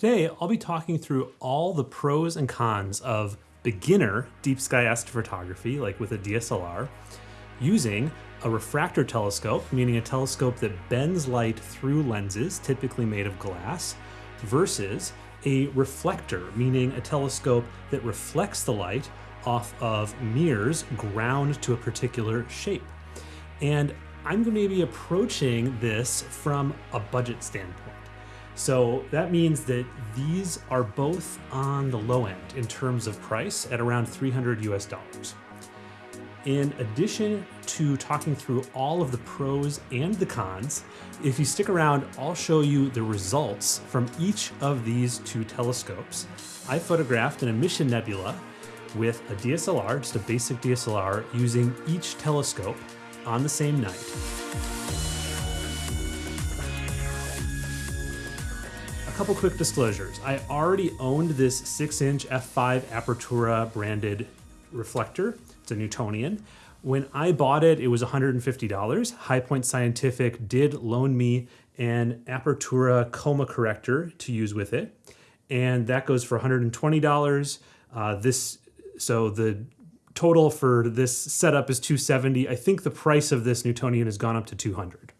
Today, I'll be talking through all the pros and cons of beginner deep sky astrophotography, like with a DSLR, using a refractor telescope, meaning a telescope that bends light through lenses, typically made of glass, versus a reflector, meaning a telescope that reflects the light off of mirrors ground to a particular shape. And I'm going to be approaching this from a budget standpoint. So that means that these are both on the low end in terms of price at around 300 US dollars. In addition to talking through all of the pros and the cons, if you stick around, I'll show you the results from each of these two telescopes. I photographed an emission nebula with a DSLR, just a basic DSLR, using each telescope on the same night. Couple quick disclosures. I already owned this 6 inch f5 Apertura branded reflector. It's a Newtonian. When I bought it, it was $150. High Point Scientific did loan me an Apertura coma corrector to use with it. And that goes for $120. Uh, this, so the total for this setup is 270. I think the price of this Newtonian has gone up to 200.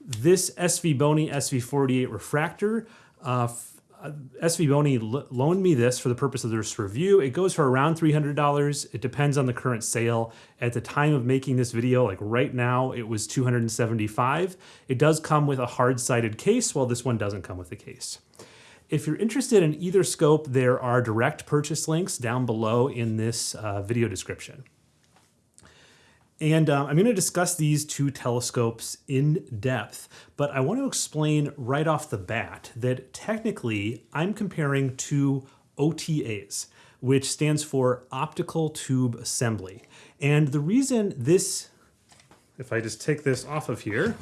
This SV Bony SV48 refractor uh, uh SV Bony loaned me this for the purpose of this review. It goes for around $300. It depends on the current sale. At the time of making this video, like right now, it was 275. It does come with a hard-sided case, while this one doesn't come with a case. If you're interested in either scope, there are direct purchase links down below in this uh, video description. And um, I'm going to discuss these two telescopes in depth, but I want to explain right off the bat that technically I'm comparing two OTAs, which stands for optical tube assembly. And the reason this, if I just take this off of here,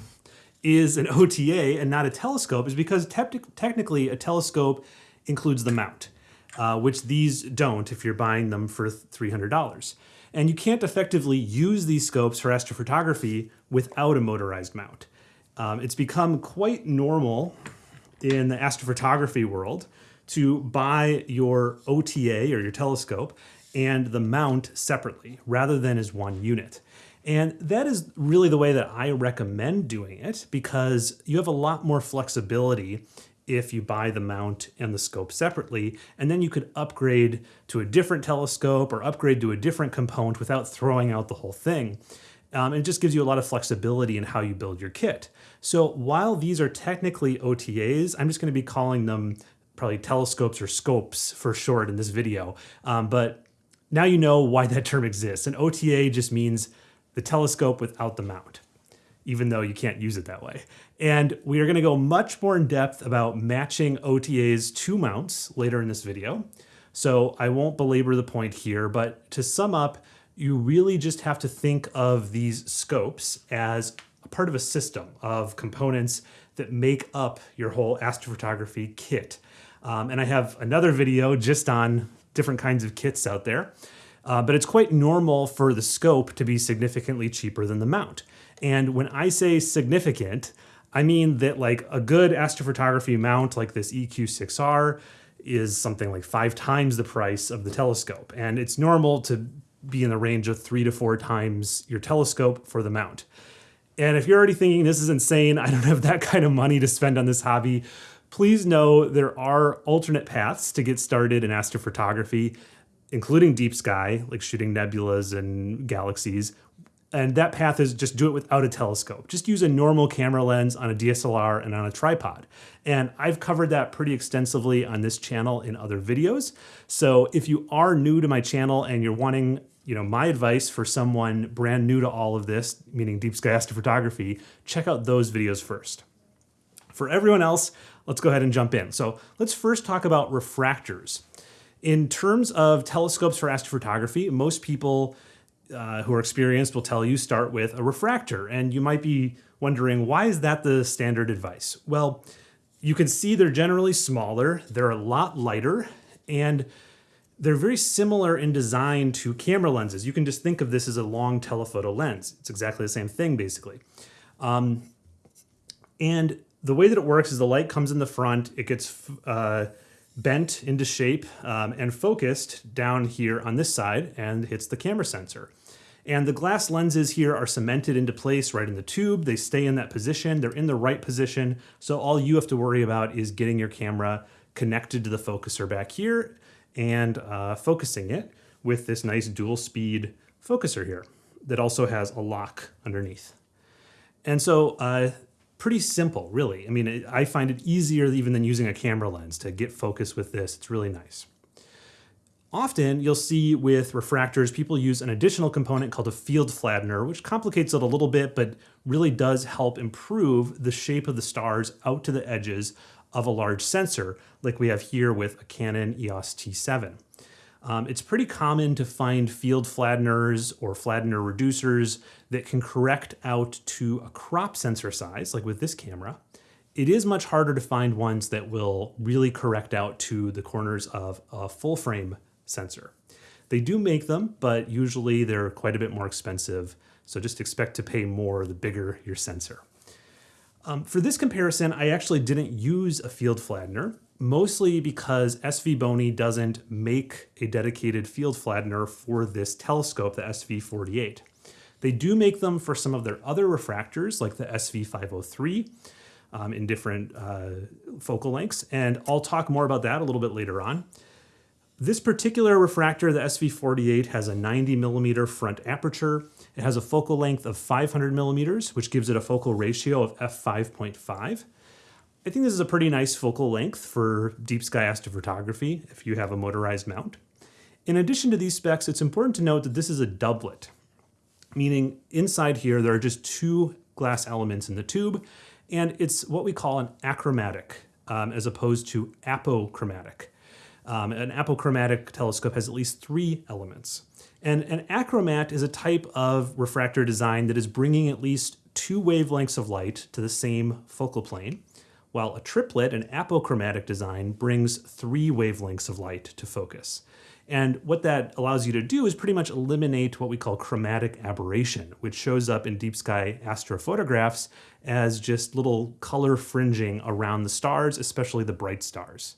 is an OTA and not a telescope is because te technically a telescope includes the mount, uh, which these don't if you're buying them for $300. And you can't effectively use these scopes for astrophotography without a motorized mount. Um, it's become quite normal in the astrophotography world to buy your OTA or your telescope and the mount separately rather than as one unit. And that is really the way that I recommend doing it because you have a lot more flexibility if you buy the mount and the scope separately, and then you could upgrade to a different telescope or upgrade to a different component without throwing out the whole thing. Um, it just gives you a lot of flexibility in how you build your kit. So while these are technically OTAs, I'm just going to be calling them probably telescopes or scopes for short in this video. Um, but now you know why that term exists. An OTA just means the telescope without the mount even though you can't use it that way. And we are gonna go much more in depth about matching OTAs to mounts later in this video. So I won't belabor the point here, but to sum up, you really just have to think of these scopes as a part of a system of components that make up your whole astrophotography kit. Um, and I have another video just on different kinds of kits out there. Uh, but it's quite normal for the scope to be significantly cheaper than the mount. And when I say significant, I mean that like a good astrophotography mount like this EQ6R is something like five times the price of the telescope. And it's normal to be in the range of three to four times your telescope for the mount. And if you're already thinking this is insane, I don't have that kind of money to spend on this hobby, please know there are alternate paths to get started in astrophotography, including deep sky, like shooting nebulas and galaxies, and that path is just do it without a telescope. Just use a normal camera lens on a DSLR and on a tripod. And I've covered that pretty extensively on this channel in other videos. So if you are new to my channel and you're wanting you know, my advice for someone brand new to all of this, meaning deep sky astrophotography, check out those videos first. For everyone else, let's go ahead and jump in. So let's first talk about refractors. In terms of telescopes for astrophotography, most people uh, who are experienced will tell you start with a refractor. And you might be wondering, why is that the standard advice? Well, you can see they're generally smaller, they're a lot lighter, and they're very similar in design to camera lenses. You can just think of this as a long telephoto lens. It's exactly the same thing, basically. Um, and the way that it works is the light comes in the front, it gets uh, bent into shape um, and focused down here on this side and hits the camera sensor. And the glass lenses here are cemented into place right in the tube. They stay in that position. They're in the right position. So all you have to worry about is getting your camera connected to the focuser back here and uh, focusing it with this nice dual speed focuser here that also has a lock underneath. And so uh, pretty simple, really. I mean, I find it easier even than using a camera lens to get focus with this. It's really nice. Often you'll see with refractors, people use an additional component called a field flattener, which complicates it a little bit, but really does help improve the shape of the stars out to the edges of a large sensor, like we have here with a Canon EOS T7. Um, it's pretty common to find field flatteners or flattener reducers that can correct out to a crop sensor size, like with this camera. It is much harder to find ones that will really correct out to the corners of a full frame sensor. They do make them, but usually they're quite a bit more expensive. So just expect to pay more the bigger your sensor. Um, for this comparison, I actually didn't use a field flattener, mostly because SVBONY doesn't make a dedicated field flattener for this telescope, the SV48. They do make them for some of their other refractors, like the SV503, um, in different uh, focal lengths, and I'll talk more about that a little bit later on. This particular refractor, the SV48, has a 90 millimeter front aperture. It has a focal length of 500 millimeters, which gives it a focal ratio of f5.5. I think this is a pretty nice focal length for deep sky astrophotography if you have a motorized mount. In addition to these specs, it's important to note that this is a doublet, meaning inside here there are just two glass elements in the tube, and it's what we call an achromatic um, as opposed to apochromatic. Um, an apochromatic telescope has at least three elements. And an achromat is a type of refractor design that is bringing at least two wavelengths of light to the same focal plane, while a triplet, an apochromatic design, brings three wavelengths of light to focus. And what that allows you to do is pretty much eliminate what we call chromatic aberration, which shows up in deep sky astrophotographs as just little color fringing around the stars, especially the bright stars.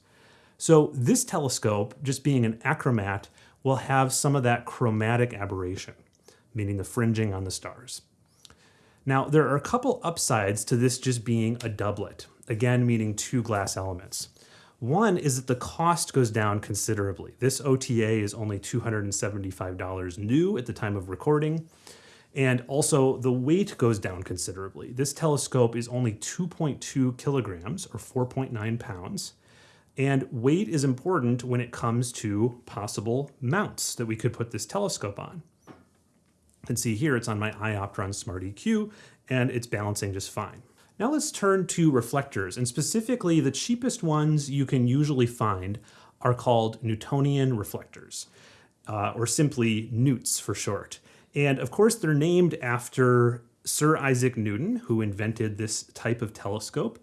So this telescope, just being an achromat, will have some of that chromatic aberration, meaning the fringing on the stars. Now, there are a couple upsides to this just being a doublet, again, meaning two glass elements. One is that the cost goes down considerably. This OTA is only $275 new at the time of recording. And also the weight goes down considerably. This telescope is only 2.2 kilograms or 4.9 pounds. And weight is important when it comes to possible mounts that we could put this telescope on. Can see here it's on my iOptron Smart EQ and it's balancing just fine. Now let's turn to reflectors and specifically the cheapest ones you can usually find are called Newtonian reflectors uh, or simply Newts for short. And of course they're named after Sir Isaac Newton who invented this type of telescope.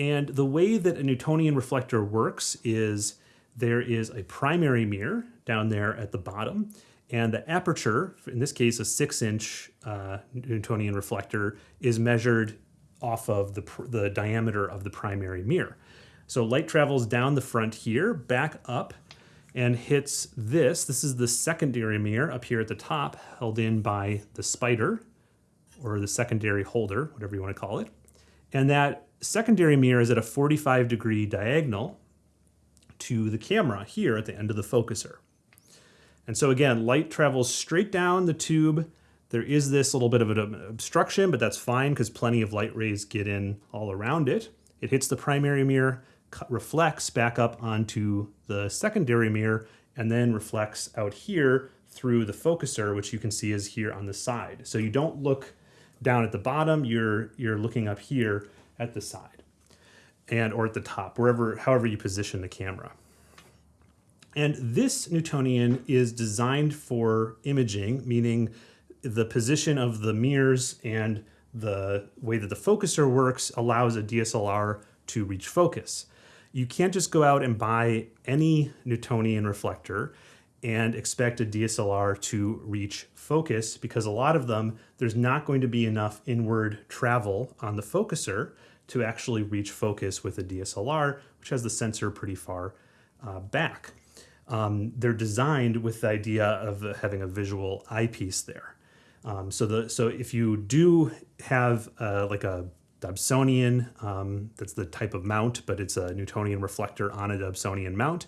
And the way that a Newtonian reflector works is there is a primary mirror down there at the bottom, and the aperture, in this case a six inch uh, Newtonian reflector, is measured off of the, the diameter of the primary mirror. So light travels down the front here, back up, and hits this. This is the secondary mirror up here at the top, held in by the spider, or the secondary holder, whatever you want to call it. And that secondary mirror is at a 45 degree diagonal to the camera here at the end of the focuser. And so again, light travels straight down the tube. There is this little bit of an obstruction, but that's fine because plenty of light rays get in all around it. It hits the primary mirror, reflects back up onto the secondary mirror, and then reflects out here through the focuser, which you can see is here on the side. So you don't look down at the bottom, you're, you're looking up here at the side and or at the top, wherever, however you position the camera. And this Newtonian is designed for imaging, meaning the position of the mirrors and the way that the focuser works allows a DSLR to reach focus. You can't just go out and buy any Newtonian reflector and expect a DSLR to reach focus because a lot of them, there's not going to be enough inward travel on the focuser to actually reach focus with a DSLR, which has the sensor pretty far uh, back. Um, they're designed with the idea of having a visual eyepiece there. Um, so the so if you do have uh, like a Dobsonian, um, that's the type of mount, but it's a Newtonian reflector on a Dobsonian mount,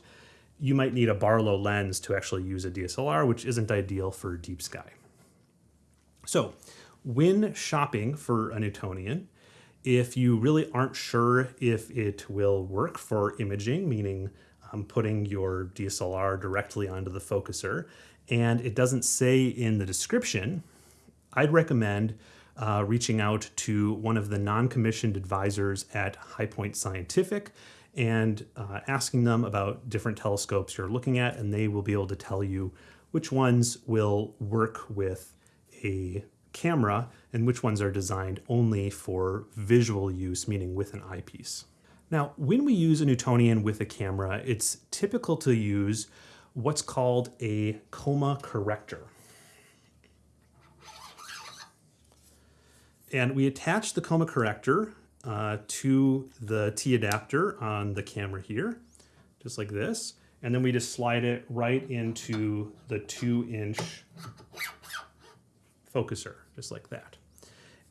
you might need a Barlow lens to actually use a DSLR, which isn't ideal for deep sky. So when shopping for a Newtonian, if you really aren't sure if it will work for imaging, meaning um, putting your DSLR directly onto the focuser, and it doesn't say in the description, I'd recommend uh, reaching out to one of the non-commissioned advisors at High Point Scientific and uh, asking them about different telescopes you're looking at, and they will be able to tell you which ones will work with a camera and which ones are designed only for visual use, meaning with an eyepiece. Now, when we use a Newtonian with a camera, it's typical to use what's called a coma corrector. And we attach the coma corrector uh, to the T adapter on the camera here, just like this. And then we just slide it right into the two inch focuser, just like that.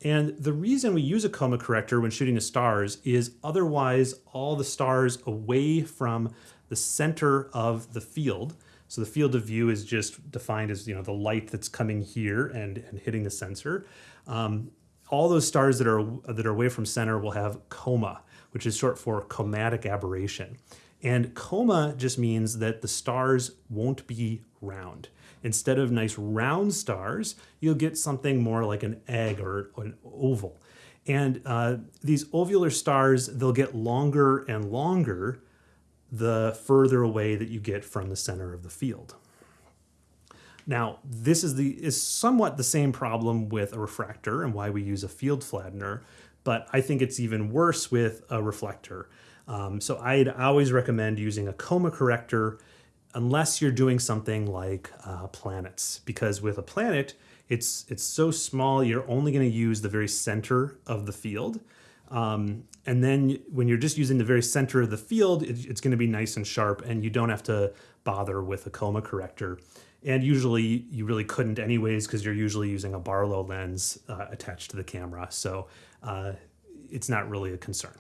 And the reason we use a coma corrector when shooting the stars is otherwise all the stars away from the center of the field. So the field of view is just defined as you know the light that's coming here and, and hitting the sensor. Um, all those stars that are that are away from center will have coma, which is short for chromatic aberration. And coma just means that the stars won't be round. Instead of nice round stars, you'll get something more like an egg or an oval. And uh, these ovular stars, they'll get longer and longer the further away that you get from the center of the field. Now, this is the is somewhat the same problem with a refractor and why we use a field flattener, but I think it's even worse with a reflector. Um, so I'd always recommend using a coma corrector unless you're doing something like uh, planets, because with a planet, it's it's so small you're only going to use the very center of the field. Um, and then when you're just using the very center of the field, it, it's going to be nice and sharp, and you don't have to bother with a coma corrector. And usually you really couldn't anyways, because you're usually using a Barlow lens uh, attached to the camera. So uh, it's not really a concern.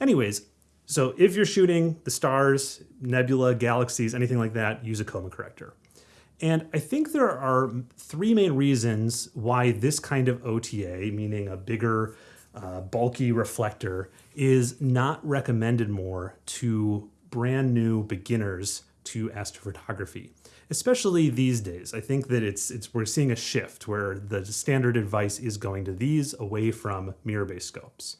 Anyways, so if you're shooting the stars, nebula, galaxies, anything like that, use a coma corrector. And I think there are three main reasons why this kind of OTA, meaning a bigger, uh, bulky reflector, is not recommended more to brand new beginners to astrophotography, especially these days. I think that it's it's we're seeing a shift where the standard advice is going to these away from mirror-based scopes.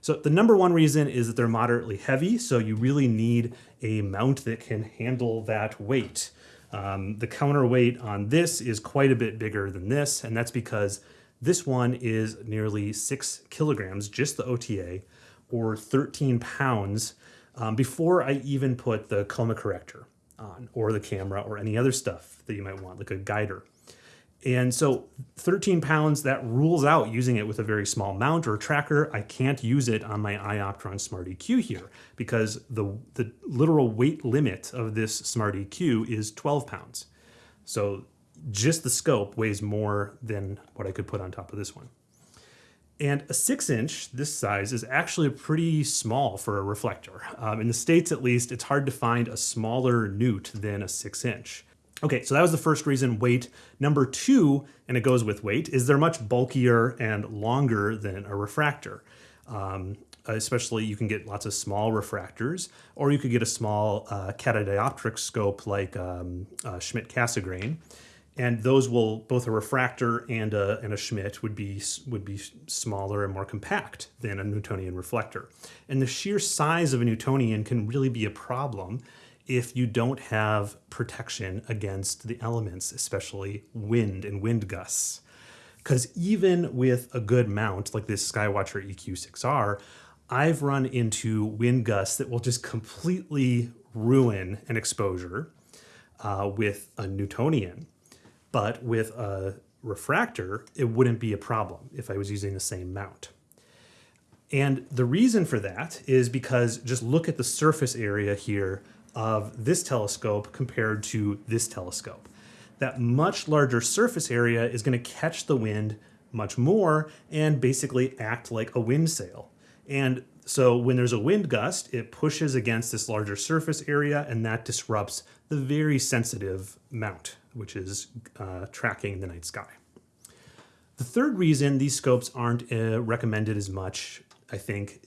So the number one reason is that they're moderately heavy, so you really need a mount that can handle that weight. Um, the counterweight on this is quite a bit bigger than this, and that's because this one is nearly six kilograms, just the OTA, or 13 pounds um, before I even put the coma corrector on, or the camera, or any other stuff that you might want, like a guider. And so 13 pounds, that rules out using it with a very small mount or tracker. I can't use it on my iOptron Smart EQ here because the, the literal weight limit of this Smart EQ is 12 pounds. So just the scope weighs more than what I could put on top of this one. And a six inch, this size, is actually pretty small for a reflector. Um, in the States, at least, it's hard to find a smaller newt than a six inch. Okay, so that was the first reason, weight. Number two, and it goes with weight, is they're much bulkier and longer than a refractor. Um, especially you can get lots of small refractors, or you could get a small uh, catadioptric scope like um, uh, Schmidt-Cassegrain. And those will, both a refractor and a, and a Schmidt would be, would be smaller and more compact than a Newtonian reflector. And the sheer size of a Newtonian can really be a problem if you don't have protection against the elements, especially wind and wind gusts. Because even with a good mount like this Skywatcher EQ6R, I've run into wind gusts that will just completely ruin an exposure uh, with a Newtonian. But with a refractor, it wouldn't be a problem if I was using the same mount. And the reason for that is because just look at the surface area here of this telescope compared to this telescope. That much larger surface area is going to catch the wind much more and basically act like a wind sail. And so when there's a wind gust, it pushes against this larger surface area and that disrupts the very sensitive mount, which is uh, tracking the night sky. The third reason these scopes aren't uh, recommended as much, I think,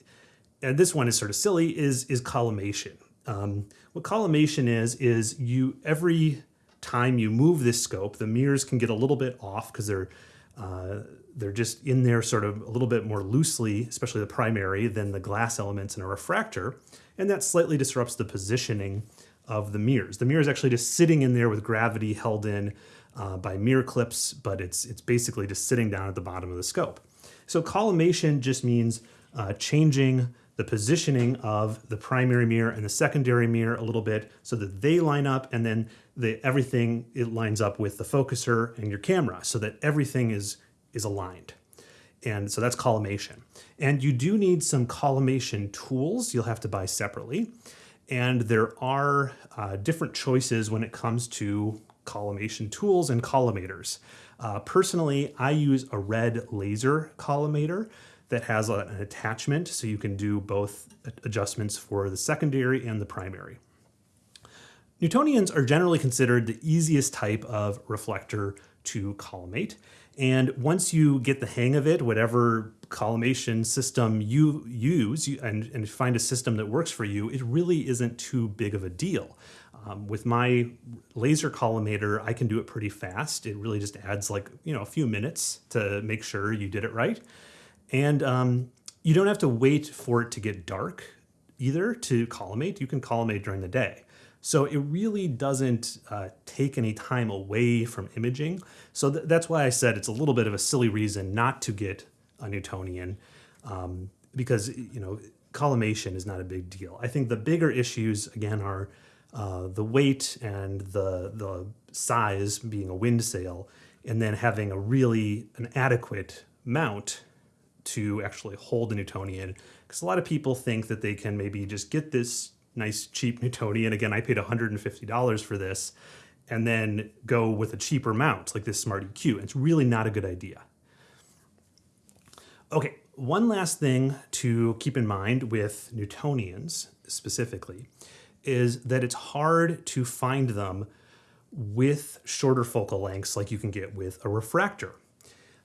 and this one is sort of silly, is, is collimation. Um, what collimation is, is you every time you move this scope, the mirrors can get a little bit off because they're uh, they're just in there sort of a little bit more loosely, especially the primary, than the glass elements in a refractor. And that slightly disrupts the positioning of the mirrors. The mirror is actually just sitting in there with gravity held in uh, by mirror clips, but it's, it's basically just sitting down at the bottom of the scope. So collimation just means uh, changing the positioning of the primary mirror and the secondary mirror a little bit so that they line up and then the, everything it lines up with the focuser and your camera so that everything is, is aligned. And so that's collimation. And you do need some collimation tools you'll have to buy separately. And there are uh, different choices when it comes to collimation tools and collimators. Uh, personally, I use a red laser collimator that has a, an attachment so you can do both adjustments for the secondary and the primary. Newtonians are generally considered the easiest type of reflector to collimate. And once you get the hang of it, whatever collimation system you use and, and find a system that works for you, it really isn't too big of a deal. Um, with my laser collimator, I can do it pretty fast. It really just adds like, you know, a few minutes to make sure you did it right. And um, you don't have to wait for it to get dark either to collimate. You can collimate during the day. So it really doesn't uh, take any time away from imaging. So th that's why I said it's a little bit of a silly reason not to get a Newtonian um, because, you know, collimation is not a big deal. I think the bigger issues, again, are uh, the weight and the, the size being a wind sail, and then having a really an adequate mount to actually hold a Newtonian. Because a lot of people think that they can maybe just get this nice cheap Newtonian. Again, I paid $150 for this and then go with a cheaper mount like this Smart EQ. It's really not a good idea. Okay, one last thing to keep in mind with Newtonians specifically is that it's hard to find them with shorter focal lengths like you can get with a refractor.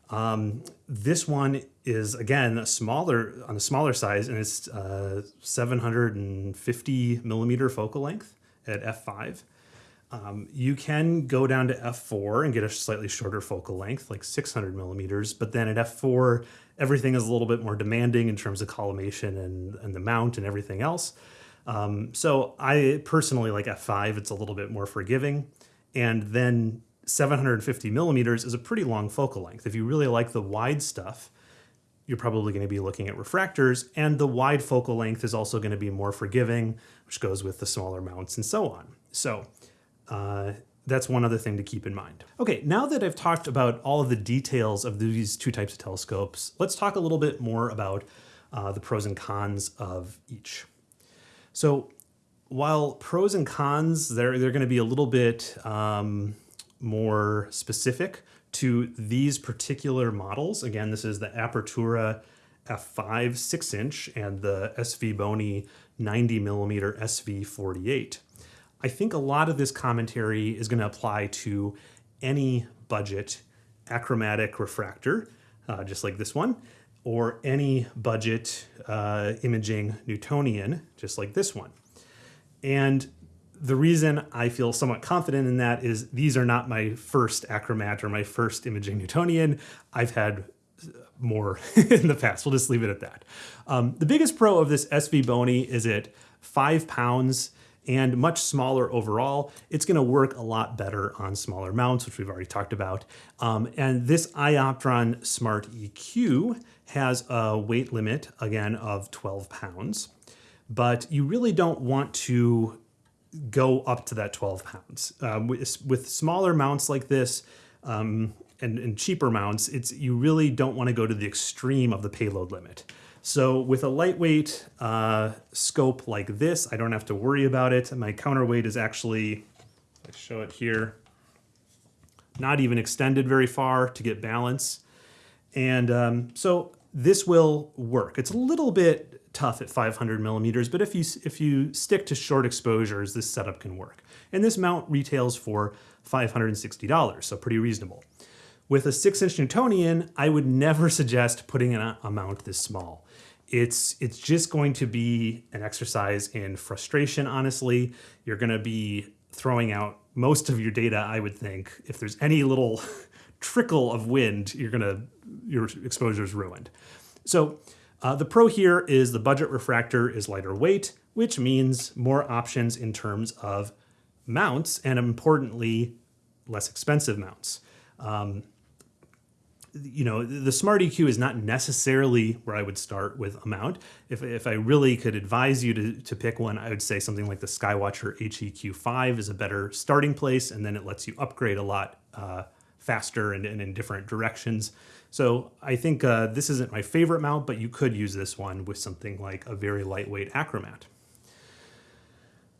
Um, this one is again a smaller on a smaller size and it's uh, 750 millimeter focal length at f5. Um, you can go down to f4 and get a slightly shorter focal length, like 600 millimeters, but then at f4, everything is a little bit more demanding in terms of collimation and, and the mount and everything else. Um, so I personally like f5, it's a little bit more forgiving. And then 750 millimeters is a pretty long focal length. If you really like the wide stuff, you're probably going to be looking at refractors, and the wide focal length is also going to be more forgiving, which goes with the smaller mounts and so on. So uh, that's one other thing to keep in mind. Okay, now that I've talked about all of the details of these two types of telescopes, let's talk a little bit more about uh, the pros and cons of each. So while pros and cons, they're, they're going to be a little bit um, more specific to these particular models. Again, this is the Apertura f5 6 inch and the SV Bony 90 millimeter SV48. I think a lot of this commentary is going to apply to any budget achromatic refractor, uh, just like this one, or any budget uh, imaging Newtonian, just like this one. And the reason I feel somewhat confident in that is these are not my first Achromat or my first imaging Newtonian. I've had more in the past. We'll just leave it at that. Um, the biggest pro of this SV Bony is it five pounds and much smaller overall. It's going to work a lot better on smaller mounts, which we've already talked about. Um, and this Ioptron Smart EQ has a weight limit, again, of 12 pounds. But you really don't want to go up to that 12 pounds. Um, with, with, smaller mounts like this um, and, and, cheaper mounts, it's you really don't want to go to the extreme of the payload limit. So with a lightweight uh, scope like this, I don't have to worry about it. My counterweight is actually, I show it here, not even extended very far to get balance. And um, so this will work. It's a little bit tough at 500 millimeters, but if you, if you stick to short exposures, this setup can work. And this mount retails for $560, so pretty reasonable. With a six inch Newtonian, I would never suggest putting an, a mount this small. It's, it's just going to be an exercise in frustration, honestly. You're gonna be throwing out most of your data, I would think. If there's any little trickle of wind, you're gonna, your exposure is ruined. So uh, the pro here is the budget refractor is lighter weight, which means more options in terms of mounts and importantly, less expensive mounts. Um, you know, the Smart EQ is not necessarily where I would start with a mount. If, if I really could advise you to, to pick one, I would say something like the Skywatcher HEQ5 is a better starting place, and then it lets you upgrade a lot uh, faster and, and, in different directions. So I think uh, this isn't my favorite mount, but you could use this one with something like a very lightweight Achromat.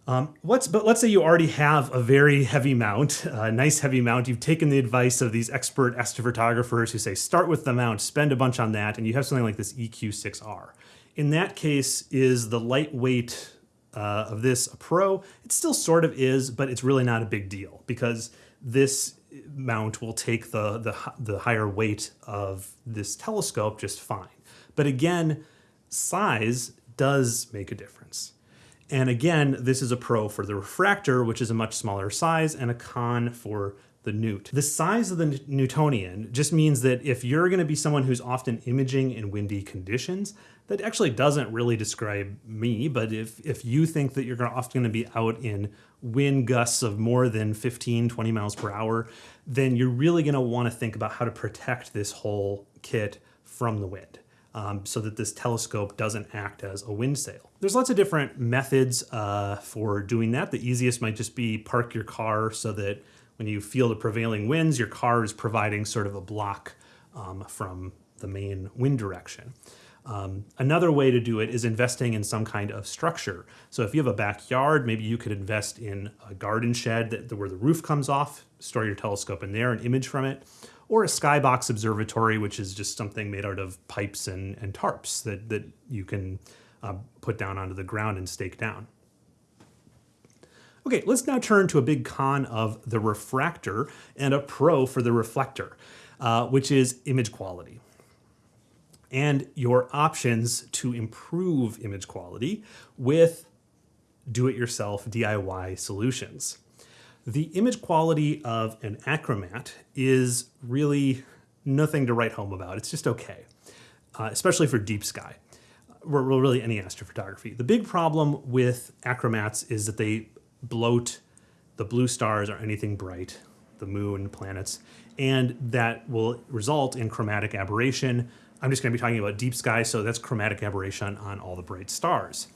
Um, let's, but let's say you already have a very heavy mount, a nice heavy mount. You've taken the advice of these expert astrophotographers who say start with the mount, spend a bunch on that, and you have something like this EQ6R. In that case, is the lightweight uh, of this a pro? It still sort of is, but it's really not a big deal because this mount will take the, the, the higher weight of this telescope just fine. But again, size does make a difference. And again, this is a pro for the refractor, which is a much smaller size, and a con for the newt. The size of the Newtonian just means that if you're going to be someone who's often imaging in windy conditions, that actually doesn't really describe me, but if, if you think that you're often going to be out in wind gusts of more than 15, 20 miles per hour, then you're really going to want to think about how to protect this whole kit from the wind um, so that this telescope doesn't act as a wind sail. There's lots of different methods uh, for doing that. The easiest might just be park your car so that when you feel the prevailing winds, your car is providing sort of a block um, from the main wind direction. Um, another way to do it is investing in some kind of structure. So if you have a backyard, maybe you could invest in a garden shed that, where the roof comes off, store your telescope in there and image from it or a skybox observatory, which is just something made out of pipes and, and tarps that, that you can uh, put down onto the ground and stake down. Okay, let's now turn to a big con of the refractor and a pro for the reflector, uh, which is image quality and your options to improve image quality with do-it-yourself DIY solutions. The image quality of an Achromat is really nothing to write home about. It's just okay, uh, especially for deep sky, or really any astrophotography. The big problem with Achromats is that they bloat the blue stars or anything bright, the moon, planets, and that will result in chromatic aberration. I'm just going to be talking about deep sky, so that's chromatic aberration on all the bright stars.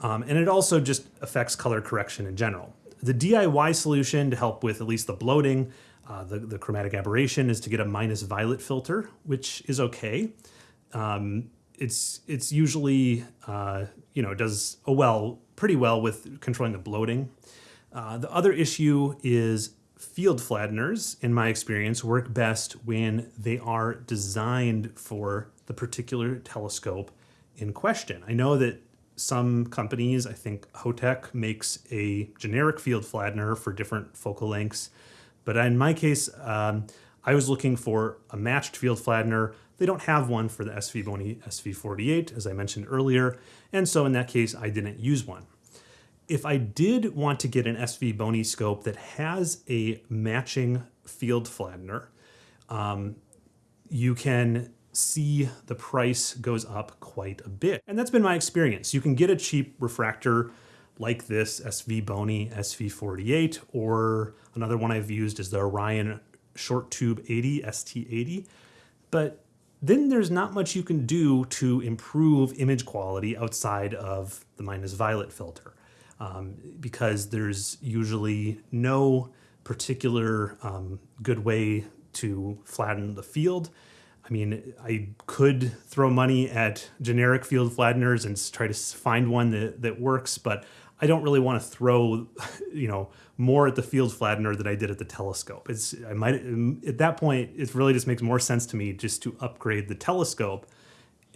Um, and it also just affects color correction in general. The DIY solution to help with at least the bloating, uh, the, the chromatic aberration is to get a minus violet filter, which is okay. Um, it's it's usually, uh, you know, does oh well, pretty well with controlling the bloating. Uh, the other issue is field flatteners, in my experience, work best when they are designed for the particular telescope in question. I know that some companies, I think Hotech makes a generic field flattener for different focal lengths. But in my case, um, I was looking for a matched field flattener. They don't have one for the SV Bony SV48, as I mentioned earlier. And so in that case, I didn't use one. If I did want to get an SV Bony scope that has a matching field flattener, um, you can see the price goes up quite a bit. And that's been my experience. You can get a cheap refractor like this SV Bony SV48, or another one I've used is the Orion Short Tube 80, ST80. But then there's not much you can do to improve image quality outside of the minus violet filter um, because there's usually no particular um, good way to flatten the field I mean, I could throw money at generic field flatteners and try to find one that, that works, but I don't really want to throw, you know, more at the field flattener than I did at the telescope. It's I might at that point it really just makes more sense to me just to upgrade the telescope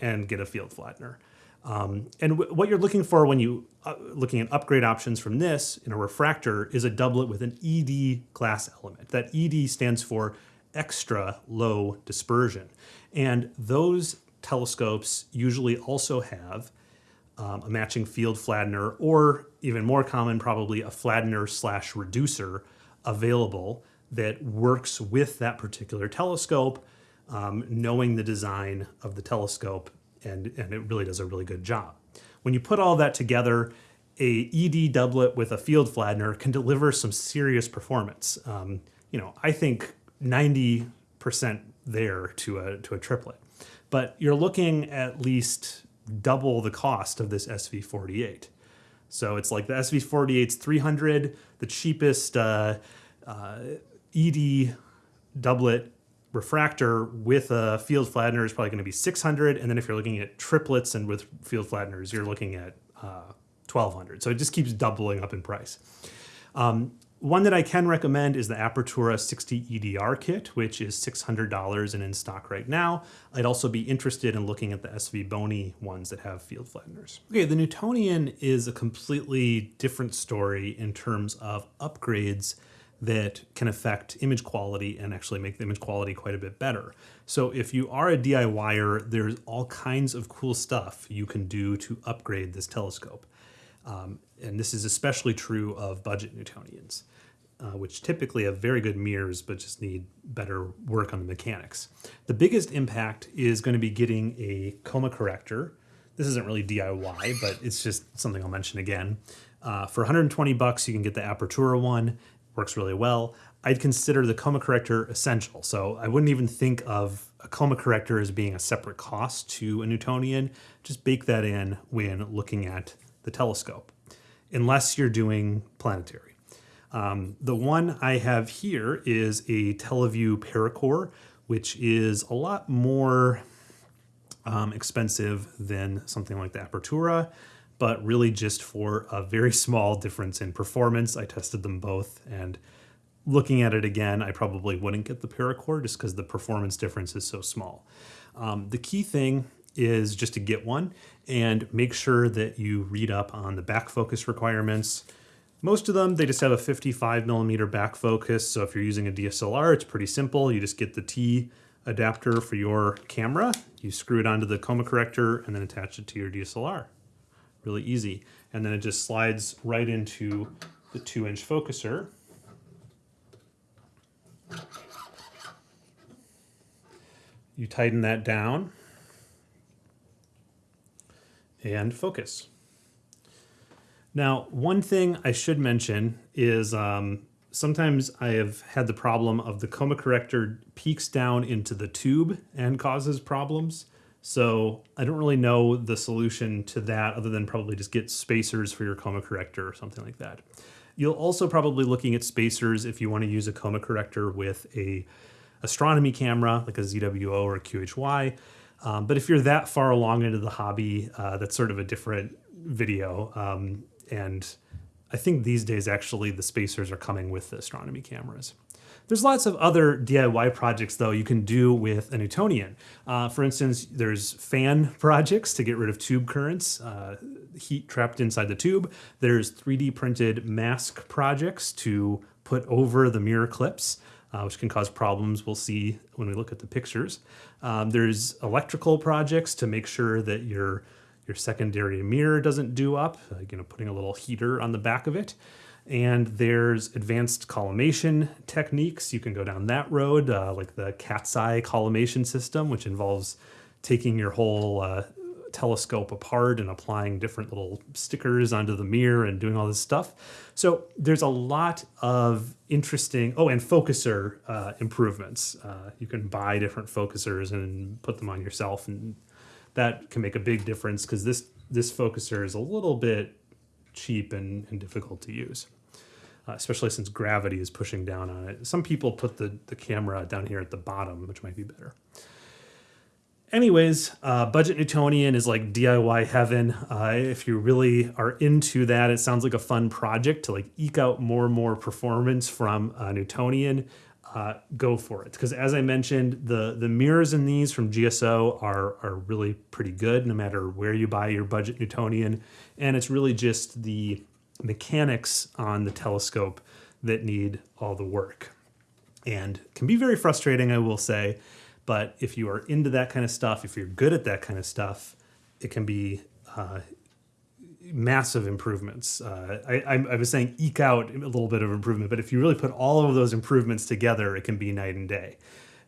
and get a field flattener. Um, and what you're looking for when you uh, looking at upgrade options from this in a refractor is a doublet with an ED glass element. That ED stands for extra low dispersion. And those telescopes usually also have um, a matching field flattener, or even more common, probably a flattener slash reducer available that works with that particular telescope, um, knowing the design of the telescope, and, and it really does a really good job. When you put all that together, a ED doublet with a field flattener can deliver some serious performance. Um, you know, I think 90% there to a, to a triplet. But you're looking at least double the cost of this SV48. So it's like the SV48's 300, the cheapest uh, uh, ED doublet refractor with a field flattener is probably going to be 600. And then if you're looking at triplets and with field flatteners, you're looking at uh, 1200. So it just keeps doubling up in price. Um, one that I can recommend is the Apertura 60 EDR kit, which is $600 and in stock right now. I'd also be interested in looking at the SV Bony ones that have field flatteners. Okay, the Newtonian is a completely different story in terms of upgrades that can affect image quality and actually make the image quality quite a bit better. So if you are a DIYer, there's all kinds of cool stuff you can do to upgrade this telescope. Um, and this is especially true of budget Newtonians, uh, which typically have very good mirrors but just need better work on the mechanics. The biggest impact is going to be getting a coma corrector. This isn't really DIY, but it's just something I'll mention again. Uh, for 120 bucks, you can get the Apertura one. Works really well. I'd consider the coma corrector essential. So I wouldn't even think of a coma corrector as being a separate cost to a Newtonian. Just bake that in when looking at the telescope, unless you're doing planetary. Um, the one I have here is a Televue Paracorr, which is a lot more um, expensive than something like the Apertura, but really just for a very small difference in performance. I tested them both and looking at it again, I probably wouldn't get the Paracorr just because the performance difference is so small. Um, the key thing is just to get one and make sure that you read up on the back focus requirements. Most of them, they just have a 55 millimeter back focus. So if you're using a DSLR, it's pretty simple. You just get the T adapter for your camera, you screw it onto the coma corrector and then attach it to your DSLR. Really easy. And then it just slides right into the two inch focuser. You tighten that down and focus. Now, one thing I should mention is um, sometimes I have had the problem of the coma corrector peaks down into the tube and causes problems. So I don't really know the solution to that other than probably just get spacers for your coma corrector or something like that. You'll also probably looking at spacers if you want to use a coma corrector with a astronomy camera like a ZWO or a QHY. Um, but if you're that far along into the hobby, uh, that's sort of a different video. Um, and I think these days, actually, the spacers are coming with the astronomy cameras. There's lots of other DIY projects, though, you can dew with a Newtonian. Uh, for instance, there's fan projects to get rid of tube currents, uh, heat trapped inside the tube. There's 3D printed mask projects to put over the mirror clips uh, which can cause problems we'll see when we look at the pictures. Um, there's electrical projects to make sure that your, your secondary mirror doesn't do up, you know, putting a little heater on the back of it. And there's advanced collimation techniques. You can go down that road, uh, like the cat's eye collimation system, which involves taking your whole uh, telescope apart and applying different little stickers onto the mirror and doing all this stuff. So there's a lot of interesting, oh, and focuser uh, improvements. Uh, you can buy different focusers and put them on yourself and that can make a big difference because this, this focuser is a little bit cheap and, and difficult to use. Uh, especially since gravity is pushing down on it. Some people put the, the camera down here at the bottom, which might be better. Anyways, uh, Budget Newtonian is like DIY heaven. Uh, if you really are into that, it sounds like a fun project to like eke out more and more performance from uh, Newtonian. Uh, go for it because as I mentioned, the the mirrors in these from GSO are are really pretty good no matter where you buy your Budget Newtonian, and it's really just the mechanics on the telescope that need all the work and can be very frustrating, I will say. But if you are into that kind of stuff, if you're good at that kind of stuff, it can be uh, massive improvements. Uh, I, I, was saying eke out a little bit of improvement, but if you really put all of those improvements together, it can be night and day.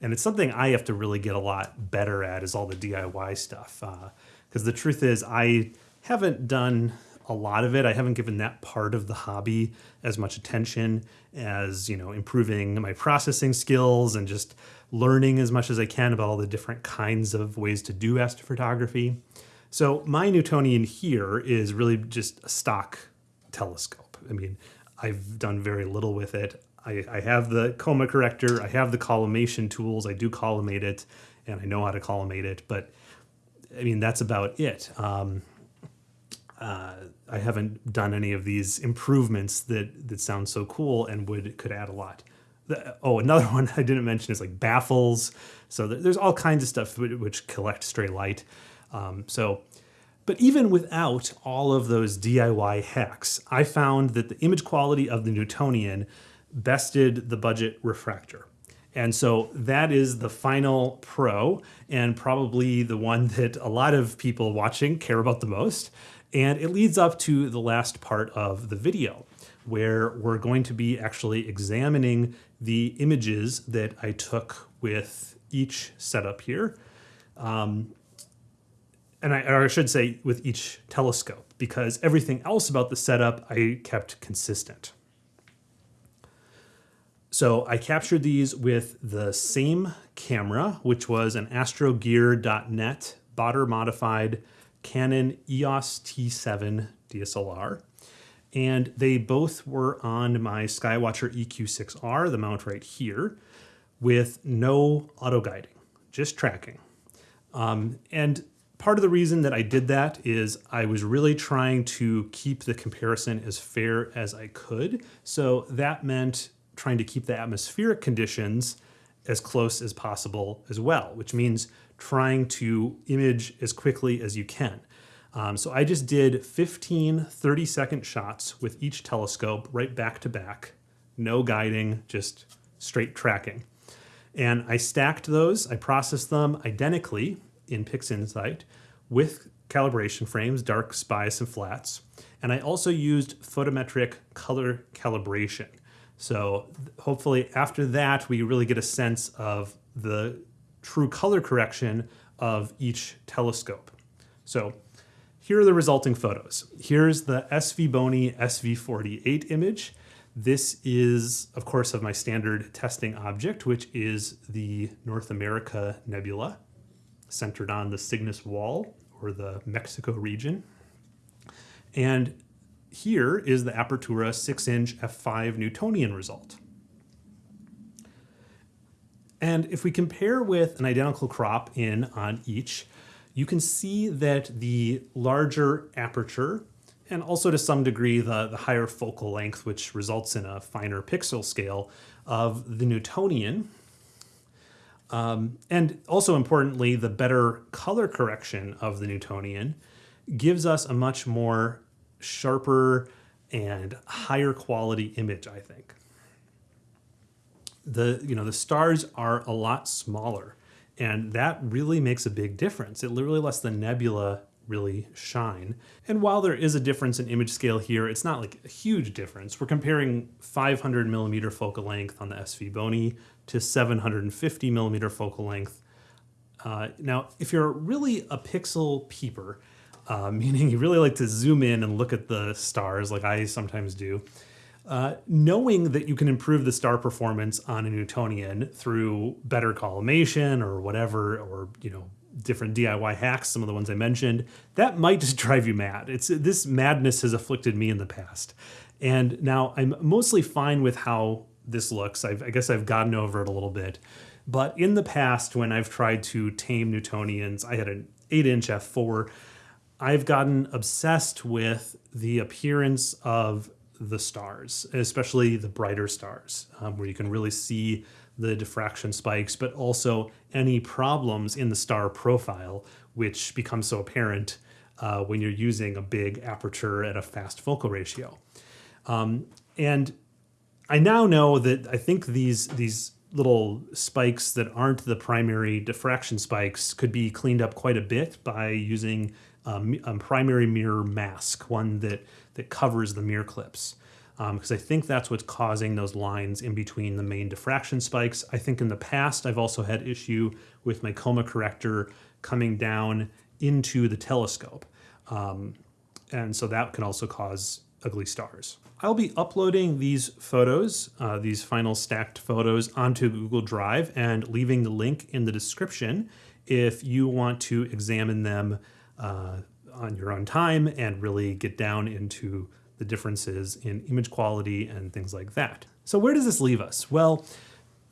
And it's something I have to really get a lot better at is all the DIY stuff. Because uh, the truth is, I haven't done a lot of it. I haven't given that part of the hobby as much attention as, you know, improving my processing skills and just learning as much as I can about all the different kinds of ways to do astrophotography. So my Newtonian here is really just a stock telescope. I mean, I've done very little with it. I, I have the coma corrector, I have the collimation tools, I do collimate it, and I know how to collimate it, but I mean, that's about it. Um, uh, I haven't done any of these improvements that that sound so cool and would could add a lot the, oh, another one I didn't mention is like baffles. So there's all kinds of stuff which collect stray light. Um, so, but even without all of those DIY hacks, I found that the image quality of the Newtonian bested the budget refractor. And so that is the final pro and probably the one that a lot of people watching care about the most. And it leads up to the last part of the video where we're going to be actually examining the images that I took with each setup here. Um, and I, or I should say with each telescope, because everything else about the setup I kept consistent. So I captured these with the same camera, which was an astrogear.net Baader modified Canon EOS T7 DSLR and they both were on my Skywatcher EQ6R, the mount right here, with no auto guiding, just tracking. Um, and part of the reason that I did that is I was really trying to keep the comparison as fair as I could. So that meant trying to keep the atmospheric conditions as close as possible as well, which means trying to image as quickly as you can. Um, so I just did 15 30 second shots with each telescope right back to back, no guiding, just straight tracking. And I stacked those, I processed them identically in PixInsight with calibration frames, darks, bias, and flats. And I also used photometric color calibration. So hopefully after that, we really get a sense of the true color correction of each telescope. So here are the resulting photos. Here's the SV Bony SV48 image. This is, of course, of my standard testing object, which is the North America Nebula, centered on the Cygnus Wall, or the Mexico region. And here is the Apertura 6-inch f5 Newtonian result. And if we compare with an identical crop in on each, you can see that the larger aperture and also to some degree the, the higher focal length, which results in a finer pixel scale of the Newtonian. Um, and also importantly, the better color correction of the Newtonian gives us a much more sharper and higher quality image, I think. The, you know, the stars are a lot smaller and that really makes a big difference. It literally lets the nebula really shine. And while there is a difference in image scale here, it's not like a huge difference. We're comparing 500 millimeter focal length on the SV Bony to 750 millimeter focal length. Uh, now, if you're really a pixel peeper, uh, meaning you really like to zoom in and look at the stars like I sometimes do, uh, knowing that you can improve the star performance on a Newtonian through better collimation or whatever, or you know, different DIY hacks, some of the ones I mentioned, that might just drive you mad. It's this madness has afflicted me in the past, and now I'm mostly fine with how this looks. I've, I guess I've gotten over it a little bit. But in the past, when I've tried to tame Newtonians, I had an 8 inch f4. I've gotten obsessed with the appearance of the stars, especially the brighter stars, um, where you can really see the diffraction spikes, but also any problems in the star profile, which become so apparent uh, when you're using a big aperture at a fast focal ratio. Um, and I now know that I think these these little spikes that aren't the primary diffraction spikes could be cleaned up quite a bit by using um, a primary mirror mask, one that that covers the mirror clips because um, I think that's what's causing those lines in between the main diffraction spikes. I think in the past, I've also had issue with my coma corrector coming down into the telescope. Um, and so that can also cause ugly stars. I'll be uploading these photos, uh, these final stacked photos onto Google Drive and leaving the link in the description if you want to examine them uh, on your own time and really get down into the differences in image quality and things like that. So where does this leave us? Well,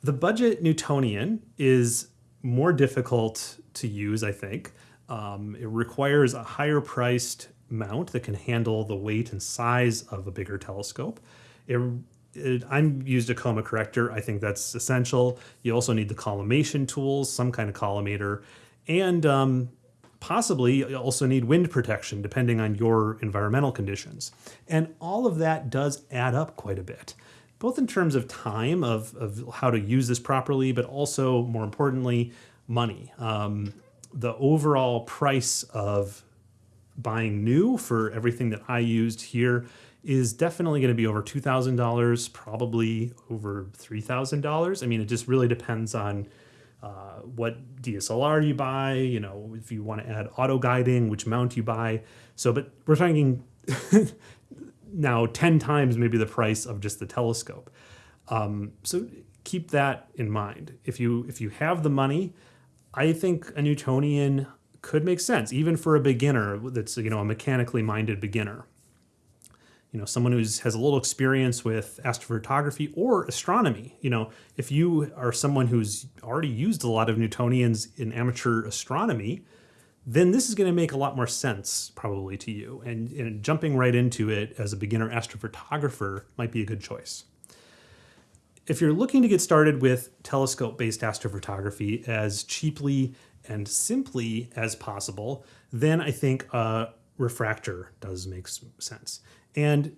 the budget Newtonian is more difficult to use, I think. Um, it requires a higher priced mount that can handle the weight and size of a bigger telescope. It, it, I'm used a coma corrector. I think that's essential. You also need the collimation tools, some kind of collimator, and um, possibly you also need wind protection depending on your environmental conditions. And all of that does add up quite a bit, both in terms of time of, of how to use this properly, but also more importantly, money. Um, the overall price of buying new for everything that I used here is definitely going to be over $2,000, probably over $3,000. I mean, it just really depends on uh, what DSLR you buy, you know, if you want to add auto guiding, which mount you buy. So, but we're talking now 10 times maybe the price of just the telescope. Um, so keep that in mind. If you if you have the money, I think a Newtonian could make sense, even for a beginner that's you know a mechanically minded beginner. You know someone who has a little experience with astrophotography or astronomy. You know if you are someone who's already used a lot of newtonians in amateur astronomy then this is going to make a lot more sense probably to you. And, and jumping right into it as a beginner astrophotographer might be a good choice. If you're looking to get started with telescope based astrophotography as cheaply and simply as possible then i think a refractor does make sense and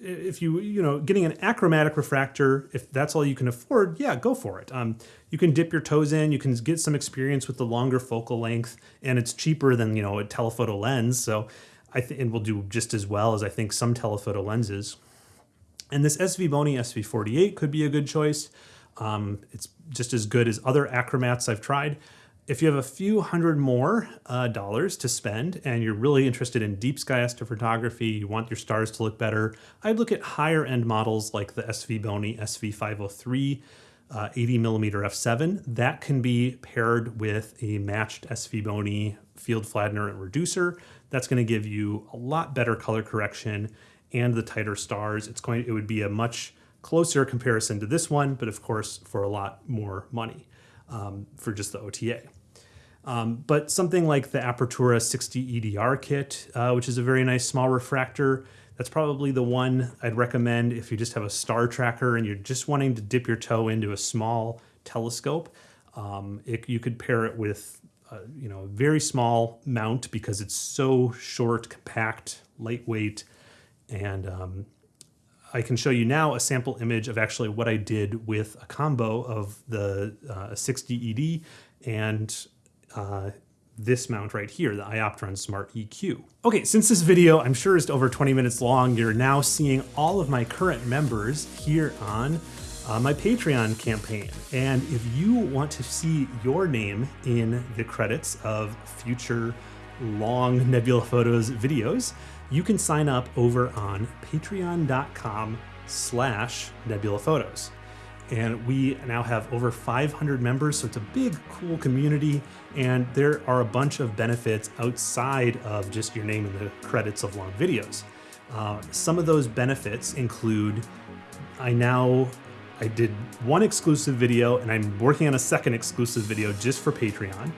if you, you know, getting an achromatic refractor, if that's all you can afford, yeah, go for it. Um, you can dip your toes in, you can get some experience with the longer focal length, and it's cheaper than, you know, a telephoto lens. So I think, and will do just as well as I think some telephoto lenses. And this SV Bony SV48 could be a good choice. Um, it's just as good as other achromats I've tried. If you have a few hundred more uh, dollars to spend and you're really interested in deep sky astrophotography, you want your stars to look better, I'd look at higher end models like the SV Bony SV503 uh, 80 millimeter f7. That can be paired with a matched SV Bony field flattener and reducer. That's going to give you a lot better color correction and the tighter stars. It's going it would be a much closer comparison to this one, but of course for a lot more money um, for just the OTA. Um, but something like the Apertura 60 EDR kit, uh, which is a very nice small refractor, that's probably the one I'd recommend if you just have a star tracker and you're just wanting to dip your toe into a small telescope. Um, it, you could pair it with uh, you know, a very small mount because it's so short, compact, lightweight, and um, I can show you now a sample image of actually what I did with a combo of the uh, 60 ED and uh, this mount right here, the Ioptron Smart EQ. Okay, since this video I'm sure is over 20 minutes long, you're now seeing all of my current members here on uh, my Patreon campaign. And if you want to see your name in the credits of future long Nebula Photos videos, you can sign up over on patreon.com slash nebula photos and we now have over 500 members so it's a big cool community and there are a bunch of benefits outside of just your name in the credits of long videos uh, some of those benefits include i now I did one exclusive video and I'm working on a second exclusive video just for Patreon.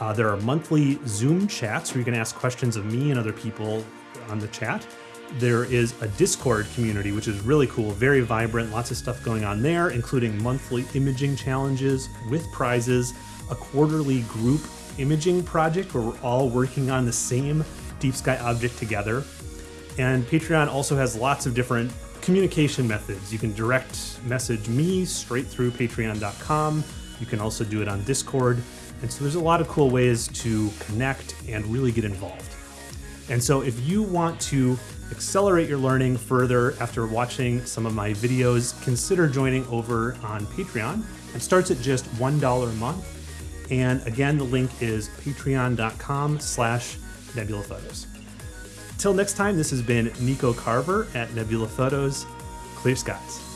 Uh, there are monthly Zoom chats where you can ask questions of me and other people on the chat. There is a Discord community, which is really cool, very vibrant, lots of stuff going on there, including monthly imaging challenges with prizes, a quarterly group imaging project where we're all working on the same deep sky object together. And Patreon also has lots of different communication methods. You can direct message me straight through patreon.com. You can also do it on Discord. And so there's a lot of cool ways to connect and really get involved. And so if you want to accelerate your learning further after watching some of my videos, consider joining over on Patreon. It starts at just $1 a month. And again, the link is patreon.com slash nebula photos. Till next time, this has been Nico Carver at Nebula Photos. Clear skies.